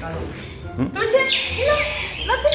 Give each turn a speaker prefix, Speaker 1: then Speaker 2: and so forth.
Speaker 1: 对不起，你呢？那这，